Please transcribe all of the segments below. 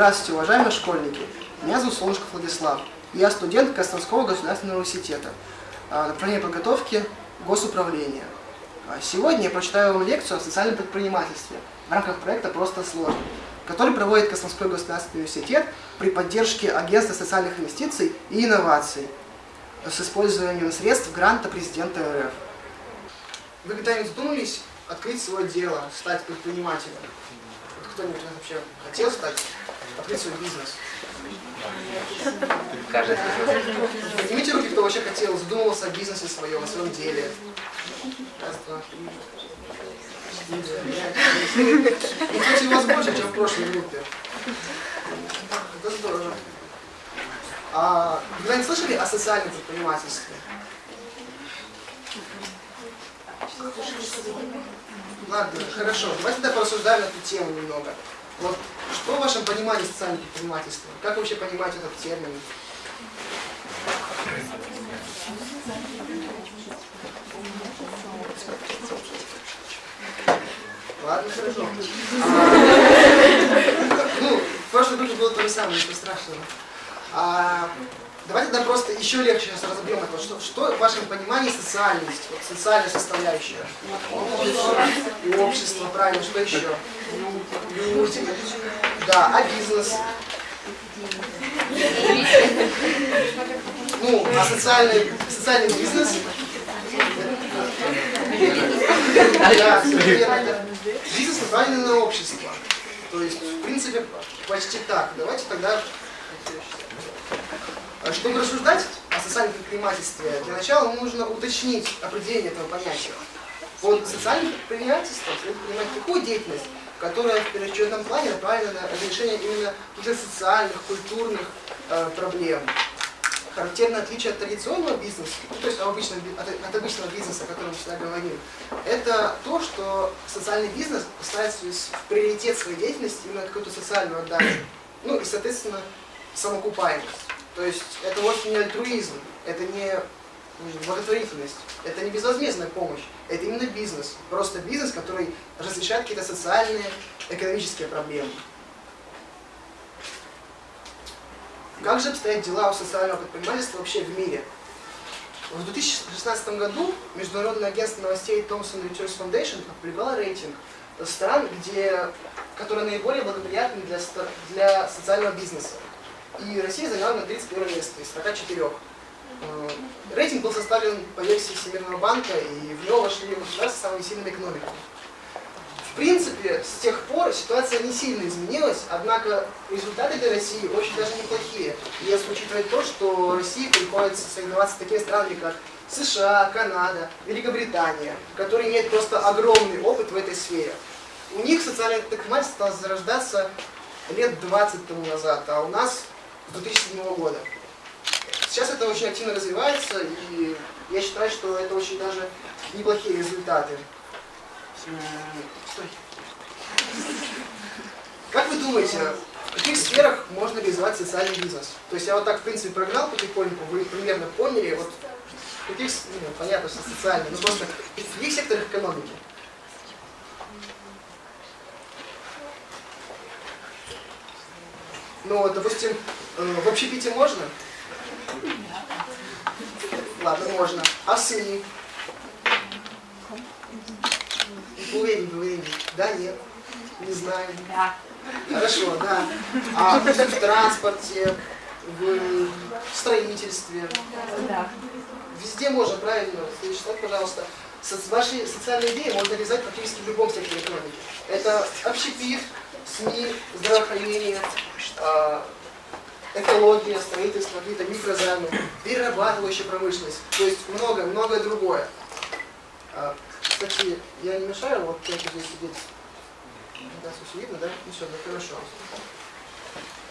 Здравствуйте, уважаемые школьники. Меня зовут Солнышков Владислав. Я студент Костромского государственного университета. а, Направление подготовки госуправления. А, Сегодня я прочитаю вам лекцию о социальном предпринимательстве в рамках проекта «Просто сложно», который проводит Костромской государственный университет при поддержке Агентства социальных инвестиций и инноваций с использованием средств гранта президента РФ. Вы когда-нибудь задумались открыть свое дело, стать предпринимателем? Кто-нибудь вообще хотел стать, открыть свой бизнес? Каждый Поднимите руки, кто вообще хотел, задумывался о бизнесе своем, о своем деле. Раз, два, три. кстати, у вас больше, чем в прошлой группе. Это здорово. А вы когда-нибудь слышали о социальном предпринимательстве? Ладно, хорошо. Давайте тогда порассуждаем на эту тему немного. Вот что в вашем понимании социального предпринимательства? Как вообще понимаете этот термин? Ладно, хорошо. Ну, в прошлой группе было то же самое, ничего страшного. А, давайте тогда просто еще легче сейчас разобьем это. Что, что в вашем понимании социальность, вот социальная составляющая? И общество, правильно, что еще? Да, а бизнес? Ну, а социальный, социальный бизнес? Да. Бизнес направлен на общество. То есть, в принципе, почти так. Давайте тогда... А Чтобы рассуждать о социальном предпринимательстве, для начала нужно уточнить определение этого понятия. Под социальным предпринимательством следует понимать деятельность, которая в первоочередном плане направлена на разрешение именно каких-то социальных, культурных э, проблем. Характерное отличие от традиционного бизнеса, ну, то есть обычного би- от, от обычного бизнеса, о котором всегда говорим, это то, что социальный бизнес ставит в приоритет своей деятельности именно какую-то социальную отдачу. Ну и, соответственно, самоокупаемость. То есть это вовсе не альтруизм, это не благотворительность, это не безвозмездная помощь, это именно бизнес. Просто бизнес, который разрешает какие-то социальные, экономические проблемы. Как же обстоят дела у социального предпринимательства вообще в мире? В 2016 году Международное агентство новостей Thomson Reuters Foundation опубликовало рейтинг стран, где, которые наиболее благоприятны для, для социального бизнеса. И Россия заняла на 31 место из 44. Э, Рейтинг был составлен по версии Всемирного банка, и в него вошли государства самыми сильными экономиками. В принципе, с тех пор ситуация не сильно изменилась, однако результаты для России очень даже неплохие. Если учитывать то, что России приходится соревноваться с такими странами, как США, Канада, Великобритания, которые имеют просто огромный опыт в этой сфере. У них социальное предпринимательство стало зарождаться лет 20 тому назад, а у нас с 2007 года. Сейчас это очень активно развивается, и я считаю, что это очень даже неплохие результаты. Стой. Как вы думаете, в каких сферах можно реализовать социальный бизнес? То есть я вот так, в принципе, прогнал потихоньку, вы примерно поняли, вот в каких, ну, понятно, что социальный, но просто в каких секторах экономики? Ну, допустим, э, в общепите можно? Ладно, можно. А в СМИ? Уверен, уверен. Да, нет. Не знаю. Да. Хорошо, да. А в транспорте, в строительстве. Да. Везде можно, правильно. Слайд, пожалуйста. Со- Ваши социальные идеи можно реализовать практически в любом секторе экономики. Это общепит, СМИ, здравоохранение, а, экология, строительство, какие-то микрозаймы, перерабатывающая промышленность. То есть многое-многое другое. А, Кстати, я не мешаю, вот я здесь сидеть. Да, все видно, да? Ну все, да, хорошо.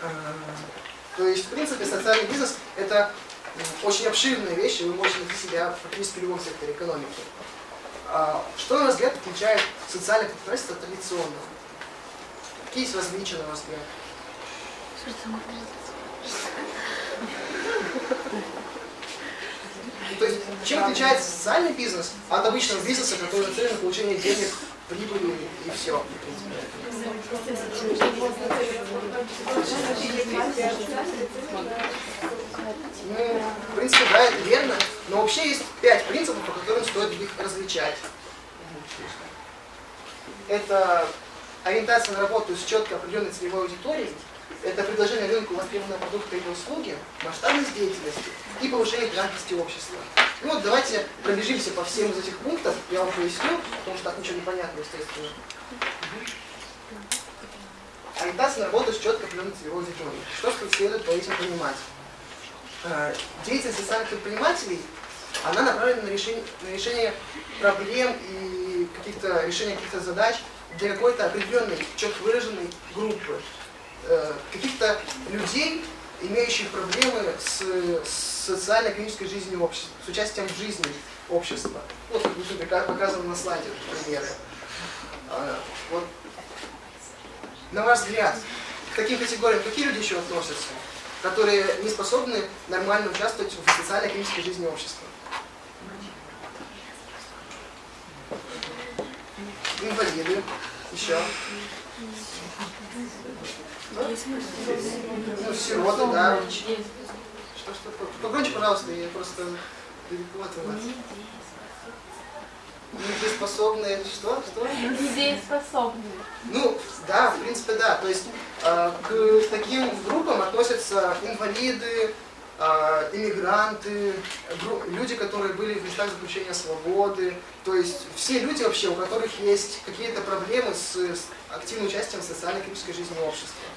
А, То есть, в принципе, социальный бизнес – это очень обширная вещь, и вы можете найти себя практически в любом секторе экономики. А, Что, на ваш взгляд, отличает социальное предпринимательство от традиционного? Какие есть различия, на ваш взгляд? То есть, чем отличается социальный бизнес от обычного бизнеса, который нацелен на получение денег, прибыли и все? Ну, в принципе, да, это верно. Но вообще есть пять принципов, по которым стоит их различать. Это ориентация на работу с четко определенной целевой аудиторией, это предложение рынку востребованного продукта или услуги, масштабность деятельности и повышение грамотности общества. Ну вот давайте пробежимся по всем из этих пунктов, я вам поясню, потому что так ничего не понятно, естественно. Ориентация на работу с четко определенной целевой аудиторией. Что следует по этим понимать? Э, деятельность социальных предпринимателей, она направлена на решение, на решение проблем и каких-то решение каких-то задач для какой-то определенной, четко выраженной группы. Э, каких-то людей, имеющих проблемы с, социально-экономической жизнью общества, с участием в жизни общества. Вот, как показано на слайде примеры. А, вот. На ваш взгляд, к таким категориям какие люди еще относятся, которые не способны нормально участвовать в социально-экономической жизни общества? Инвалиды, еще. Ну, сироты, да. Что, что? Погромче, пожалуйста, я просто далеко от вас. Недееспособные, что? Что? Недееспособные. Ну, да, в принципе, да. То есть э, к таким группам относятся инвалиды, э, иммигранты, люди, которые были в местах заключения свободы. То есть все люди вообще, у которых есть какие-то проблемы с, с активным участием в социально-экономической жизни общества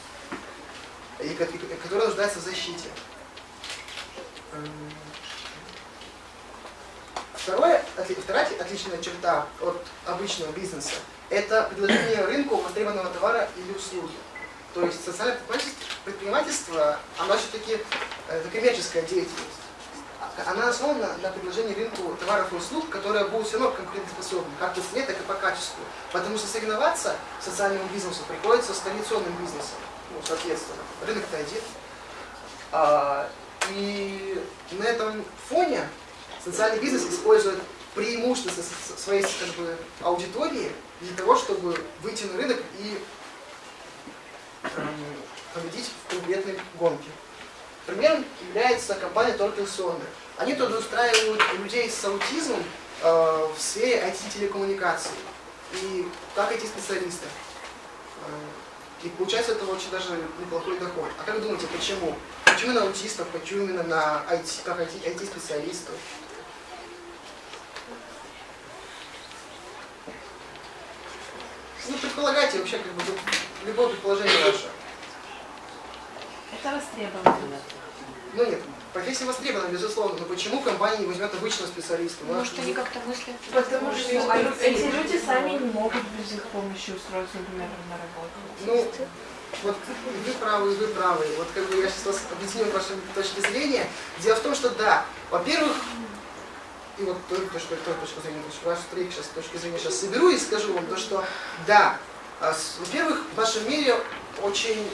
и которые нуждаются в защите. Второе, вторая отличная черта от обычного бизнеса – это предложение рынку востребованного товара или услуги. То есть социальное предпринимательство, оно все-таки это коммерческая деятельность. Она основана на предложении рынку товаров и услуг, которые будут все равно конкурентоспособны, как по цене, так и по качеству. Потому что соревноваться социальному бизнесу приходится с традиционным бизнесом ну, соответственно, рынок-то один. А, и на этом фоне социальный бизнес использует преимущества своей как бы, аудитории для того, чтобы выйти на рынок и эм, победить в конкретной гонке. Примером является компания Total Sonder. Они трудоустраивают людей с аутизмом э, в сфере IT-телекоммуникаций. И как эти специалисты. Э, и получается это очень даже неплохой доход. А как думаете, почему? Почему на аутистов, почему именно на IT, как IT-специалистов? Ну, предполагайте вообще, как бы, любое предположение ваше. Это востребовано. Ну нет, профессия востребована, безусловно, но почему компания не возьмет обычного специалиста? Может, они как-то мыслят? Потому что эти люди сами не могут без их помощи устроиться, например, на работу. Ну, вот вы правы, вы правы. Вот как бы я сейчас вас объясню ваши точки зрения. Дело в том, что да, во-первых, и вот той, точку, той точку зрения, вашу третью сейчас точки зрения сейчас соберу и скажу вам то, что да, а во-первых, в нашем мире очень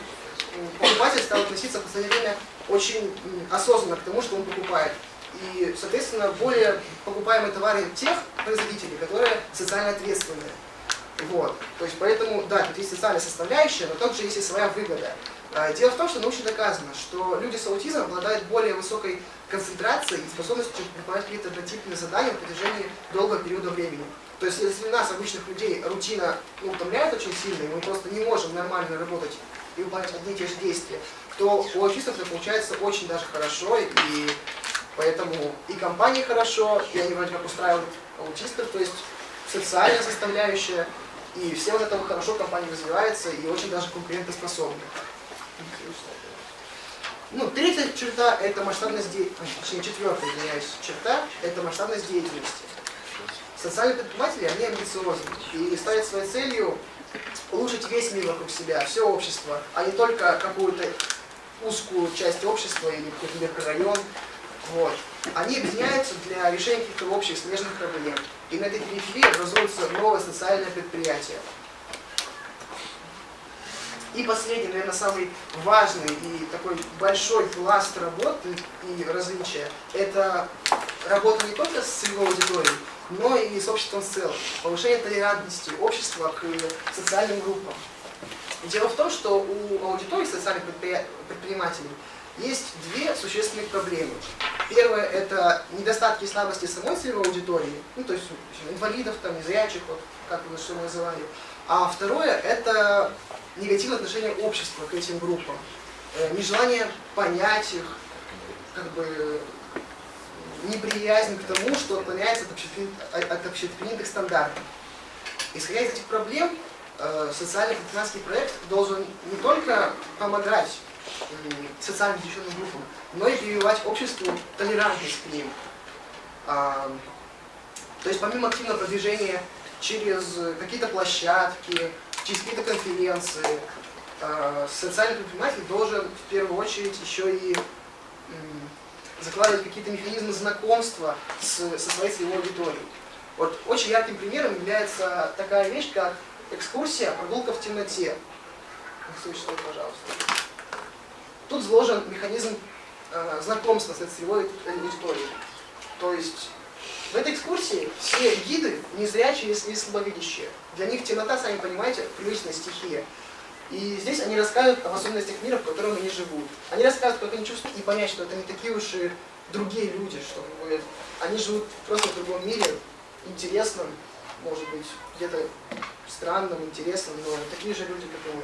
покупатель стал относиться в последнее время очень осознанно к тому, что он покупает. И, соответственно, более покупаемые товары тех производителей, которые социально ответственные. Вот. То есть, поэтому, да, тут есть социальная составляющая, но также есть и своя выгода. А, дело в том, что научно доказано, что люди с аутизмом обладают более высокой концентрацией и способностью выполнять какие-то однотипные задания в протяжении долгого периода времени. То есть, если нас, обычных людей, рутина ну, утомляет очень сильно, и мы просто не можем нормально работать и выполнять одни и те же действия, то у аутистов это получается очень даже хорошо, и поэтому и компании хорошо, и они вроде как устраивают аутистов, то есть социальная составляющая, и все вот это хорошо компания развивается и очень даже конкурентоспособна. Ну, третья черта – это масштабность деятельности, точнее, четвертая, извиняюсь, черта – это масштабность деятельности. Социальные предприниматели, они амбициозны и ставят своей целью улучшить весь мир вокруг себя, все общество, а не только какую-то узкую часть общества или какой-то микрорайон. Вот. Они объединяются для решения каких-то общих смежных проблем. И на этой периферии образуется новое социальное предприятие. И последний, наверное, самый важный и такой большой пласт работы и различия – это работа не только с целевой аудиторией, но и с обществом в целом. Повышение толерантности общества к социальным группам. Дело в том, что у аудитории социальных предпринимателей есть две существенных проблемы. Первое – это недостатки и слабости самой целевой аудитории, ну, то есть инвалидов, там, незрячих, вот, как вы что называли. А второе – это негативное отношение общества к этим группам. Э, нежелание понять их, как бы неприязнь к тому, что отклоняется от общепринятых стандартов. Исходя из этих проблем, э, социальный предпринимательский проект должен не только помогать социально защищенным группам, но и прививать обществу толерантность к ним. А, то есть помимо активного продвижения через какие-то площадки, через какие-то конференции, а, социальный предприниматель должен в первую очередь еще и закладывать какие-то механизмы знакомства со своей целевой аудиторией. Вот очень ярким примером является такая вещь, как экскурсия, прогулка в темноте. Слышите, пожалуйста. Тут заложен механизм э, знакомства с целевой аудиторией. То есть в этой экскурсии все гиды незрячие и слабовидящие. Для них темнота, сами понимаете, привычная стихия. И здесь они рассказывают об особенностях мира, в котором они живут. Они рассказывают, как они чувствуют, и понять, что это не такие уж и другие люди, что они живут просто в другом мире, интересном, может быть, где-то странном, интересном, но такие же люди, как и мы.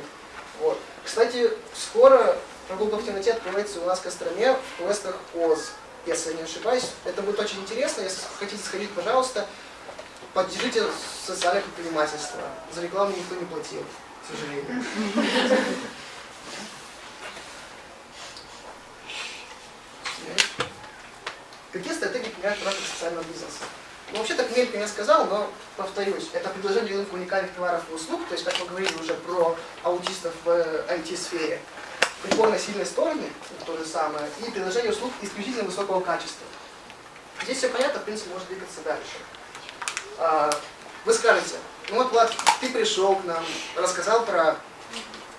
Вот. Кстати, скоро прогулка в темноте открывается у нас в Костроме в квестах ОЗ, если я не ошибаюсь. Это будет очень интересно. Если хотите сходить, пожалуйста, поддержите социальное предпринимательство. За рекламу никто не платил, к сожалению. Какие стратегии применяют в рамках социального бизнеса? Ну, вообще так мельком я сказал, но повторюсь, это предложение уникальных товаров и услуг, то есть, как мы говорили уже про аутистов в IT-сфере, прикольно сильные стороны, то же самое, и предложение услуг исключительно высокого качества. Здесь все понятно, в принципе, может двигаться дальше. А, вы скажете, ну вот, Влад, ты пришел к нам, рассказал про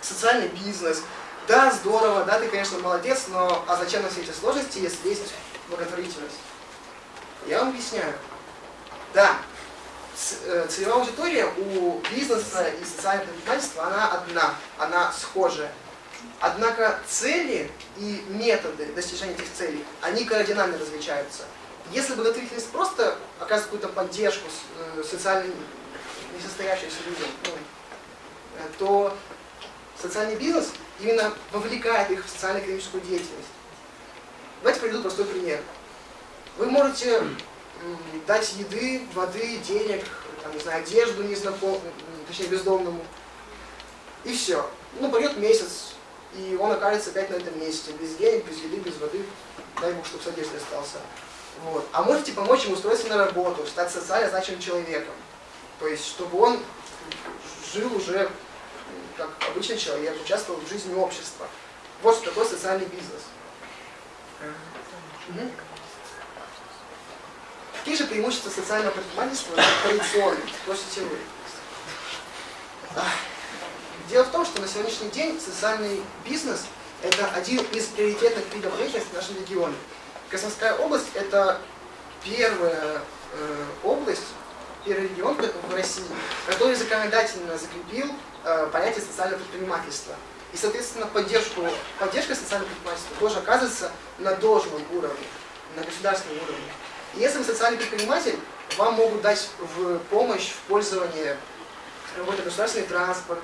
социальный бизнес, да, здорово, да, ты, конечно, молодец, но а зачем на все эти сложности, если есть благотворительность? Я вам объясняю. Да, э, целевая аудитория у бизнеса и социального предпринимательства, она одна, она схожая. Однако цели и методы достижения этих целей, они кардинально различаются. Если благотворительность просто оказывает какую-то поддержку э, социально несостоявшимся людям, ну, э, то социальный бизнес именно вовлекает их в социально-экономическую деятельность. Давайте приведу простой пример. Вы можете дать еды, воды, денег, там, не знаю, одежду незнакомому, точнее бездомному, и все. Ну, пройдет месяц, и он окажется опять на этом месте, без денег, без еды, без воды, дай бог, чтобы с одеждой остался. Вот. А можете помочь ему устроиться на работу, стать социально значимым человеком. То есть, чтобы он жил уже как обычный человек, участвовал в жизни общества. Вот что такое социальный бизнес. Угу. Какие же преимущества социального предпринимательства традиционных? Спросите вы. Дело в том, что на сегодняшний день социальный бизнес – это один из приоритетных видов деятельности в нашем регионе. Краснодарская область – это первая э, область, первый регион в России, который законодательно закрепил э, понятие социального предпринимательства. И, соответственно, поддержку, поддержка социального предпринимательства тоже оказывается на должном уровне, на государственном уровне. Если вы социальный предприниматель, вам могут дать в помощь в пользовании какой-то государственный транспорт,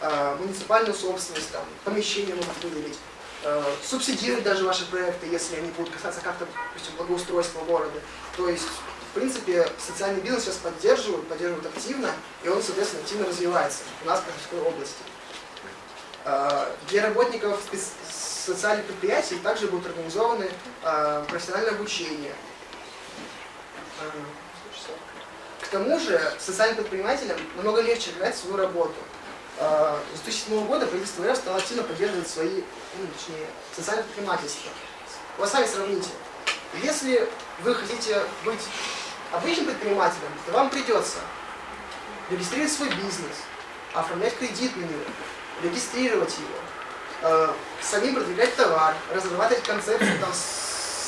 э, муниципальную собственность, там, помещение могут выделить, э, субсидировать даже ваши проекты, если они будут касаться как-то, допустим, благоустройства города. То есть, в принципе, социальный бизнес сейчас поддерживают, поддерживают активно, и он, соответственно, активно развивается у нас в Каховской области. Э, для работников социальных предприятий также будут организованы профессиональное обучение. К тому же социальным предпринимателям намного легче играть свою работу. А, с 2007 года правительство РФ стало активно поддерживать свои, ну, точнее, социальное предпринимательство. Вы сами сравните. Если вы хотите быть обычным предпринимателем, то вам придется регистрировать свой бизнес, оформлять кредит на него, регистрировать его, э, самим продвигать товар, разрабатывать концепцию там,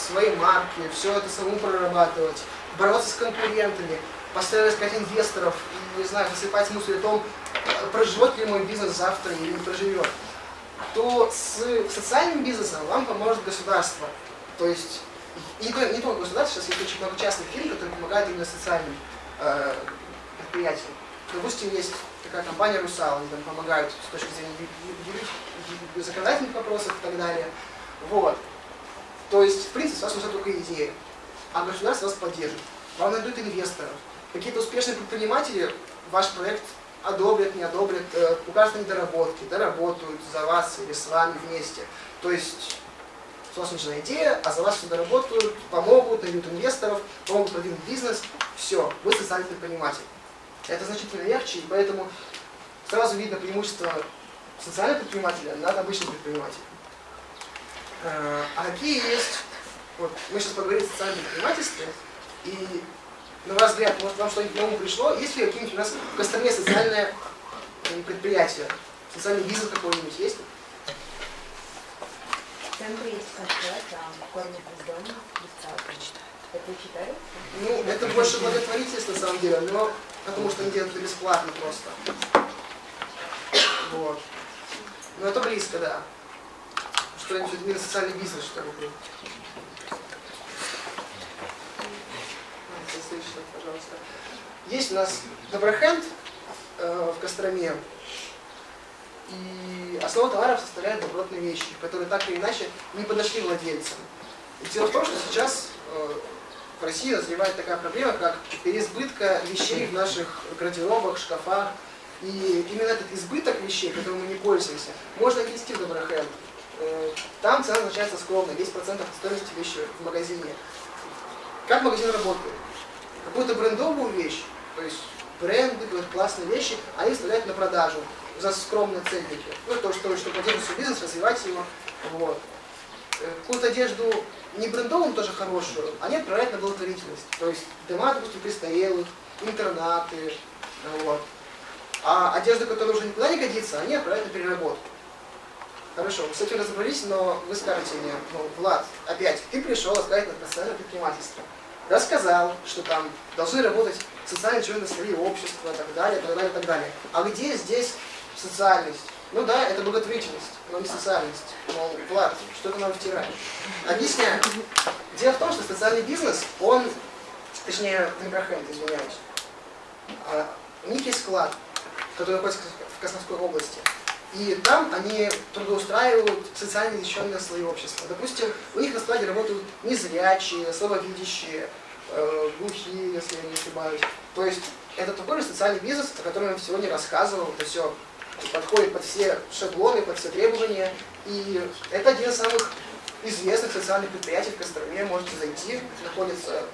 своей марки, все это самому прорабатывать, бороться с конкурентами, постоянно искать инвесторов и, не знаю, засыпать мысли о том, проживет ли мой бизнес завтра или не проживет, то с социальным бизнесом вам поможет государство. То есть, и не, только, не только государство, сейчас есть очень много частных фирм, которые помогают именно социальным э, предприятиям. Допустим, есть такая компания «Русал», они там помогают с точки зрения законодательных вопросов и так далее. Вот. То есть, в принципе, у вас нужна только идея, а государство вас поддержит. Вам найдут инвесторов. Какие-то успешные предприниматели ваш проект одобрят, не одобрят, э, укажут на недоработки, доработают за вас или с вами вместе. То есть у вас нужна идея, а за вас все доработают, помогут, найдут инвесторов, помогут продвинуть бизнес. Все, вы социальный предприниматель. Это значительно легче, и поэтому сразу видно преимущество социального предпринимателя над обычным предпринимателем. Э, а какие есть, вот мы сейчас поговорим о социальном предпринимательстве, и на ваш взгляд, может вам что-нибудь на ум пришло, есть ли какие-нибудь у нас в Костроме социальное предприятие, социальный бизнес какой-нибудь есть? В центре есть кафе, там кормят из дома, бесплатно. Это читают? Ну, это больше благотворительство на самом деле, но потому что они делают это бесплатно просто. Вот. Но это близко, да. Что-нибудь именно социальный бизнес, что ли. Следующий, пожалуйста. Есть у нас Доброхенд э, в Костроме. И основа товаров составляет добротные вещи, которые так или иначе не подошли владельцам. И дело в том, что сейчас э, в России назревает такая проблема, как переизбытка вещей в наших гардеробах, шкафах. И именно этот избыток вещей, которым мы не пользуемся, можно отнести в Доброхенд. Э, там цена назначается скромно, 10% от стоимости вещи в магазине. Как магазин работает? Какую-то брендовую вещь, то есть бренды, классные вещи, они выставляют на продажу за скромные ценники. Ну, то, что, чтобы поддерживать свой бизнес, развивать его. Вот. Э, какую-то одежду не брендовым тоже хорошую, они отправляют на благотворительность. То есть дома, допустим, престарелых, интернаты. Вот. А одежду, которая уже никуда не годится, они отправляют на переработку. Хорошо, этим разобрались, но вы скажете мне, ну, Влад, опять, ты пришел рассказать на профессиональное предпринимательство. Рассказал, что там должны работать социальные члены свои общества, и так далее, так далее, так далее. А где здесь социальность? Ну да, это благотворительность, но не социальность. Мол, Влад, что ты нам втираешь? Объясняю. Дело в том, что социальный бизнес, он, точнее, Дембрахенд, извиняюсь, а, у них есть склад, который находится в Косновской области. И там они трудоустраивают социально защищенные слои общества. Допустим, у них на складе работают незрячие, слабовидящие, э, глухие, если я не ошибаюсь. То есть это такой же социальный бизнес, о котором я сегодня рассказывал. Это все подходит под все шаблоны, под все требования. И это один из самых известных социальных предприятий в Костроме. Можете зайти, находится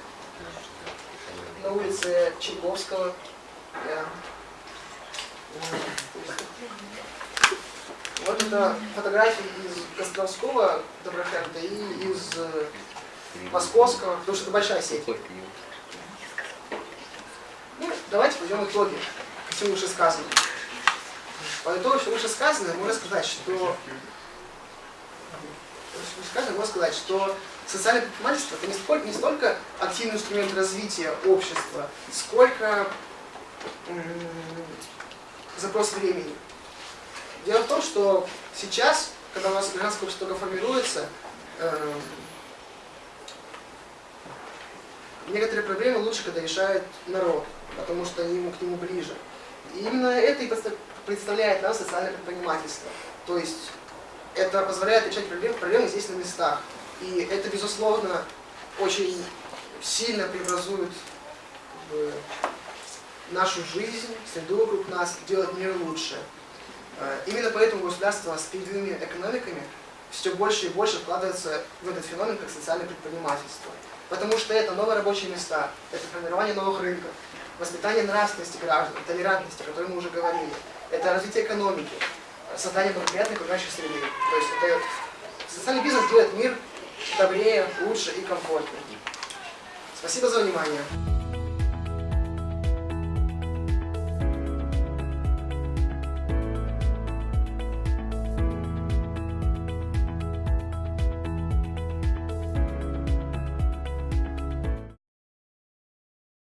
на улице Чайковского. Я вот это фотографии из Костровского Доброхенда и из э, Московского, потому что это большая сеть. Ну, давайте пойдем итоги всему вышесказанному. По итогу всего вышесказанного можно сказать, что сказано, можно сказать, что социальное предпринимательство это не столько, не столько активный инструмент развития общества, сколько запрос времени. Дело в том, что сейчас, когда у нас гражданское общество только формируется, э, некоторые проблемы лучше, когда решает народ, потому что ему к нему ближе. И именно это и представляет нам социальное предпринимательство. То есть это позволяет решать проблемы, проблемы здесь на местах. И это, безусловно, очень сильно преобразует как бы, нашу жизнь, среду вокруг нас, делать мир лучше. Э, именно поэтому государство с передовыми экономиками все больше и больше вкладывается в этот феномен как социальное предпринимательство. Потому что это новые рабочие места, это формирование новых рынков, воспитание нравственности граждан, толерантности, о которой мы уже говорили, это развитие экономики, создание благоприятной окружающей среды. То есть это социальный бизнес делает мир добрее, лучше и комфортнее. Спасибо за внимание.